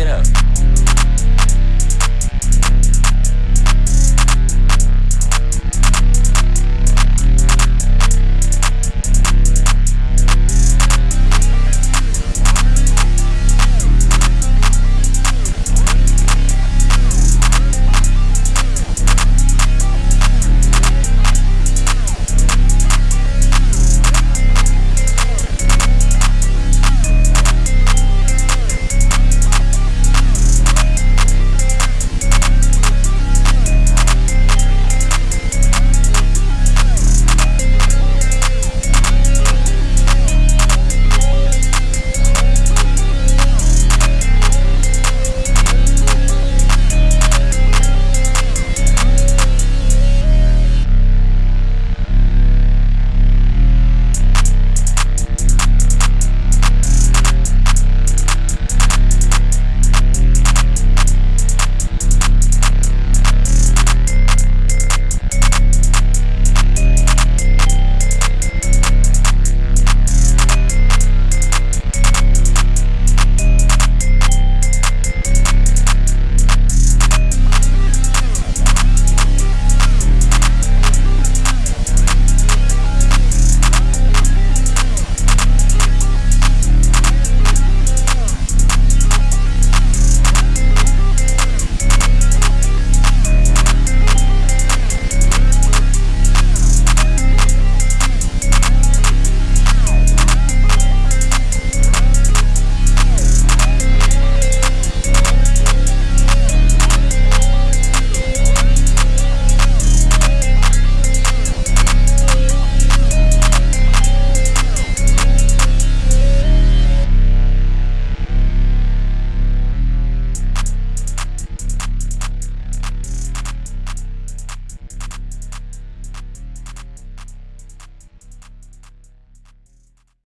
get up.